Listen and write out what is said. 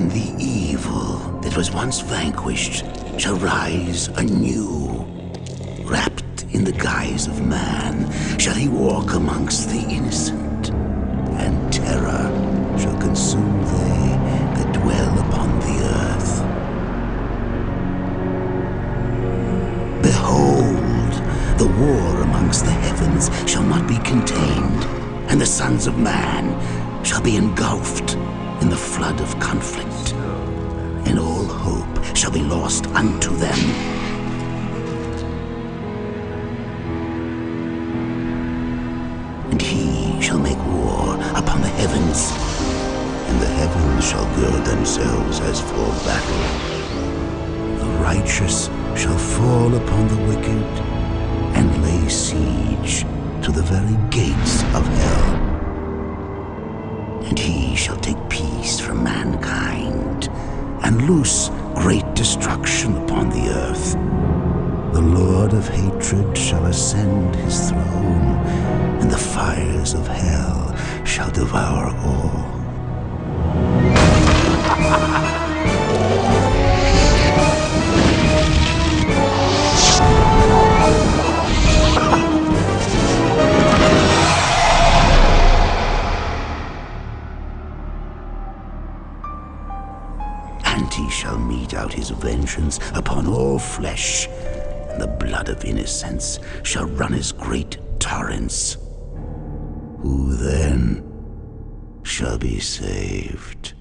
And the evil that was once vanquished shall rise anew. Wrapped in the guise of man, shall he walk amongst the innocent, and terror shall consume they that dwell upon the earth. Behold, the war amongst the heavens shall not be contained, and the sons of man shall be engulfed in the flood of conflict, and all hope shall be lost unto them. And he shall make war upon the heavens, and the heavens shall gird themselves as for battle. The righteous shall fall upon the wicked, and lay siege to the very gates of hell. Shall take peace from mankind, and loose great destruction upon the earth. The Lord of hatred shall ascend his throne, and the fires of hell shall devour all. And he shall mete out his vengeance upon all flesh, and the blood of innocents shall run as great torrents. Who then shall be saved?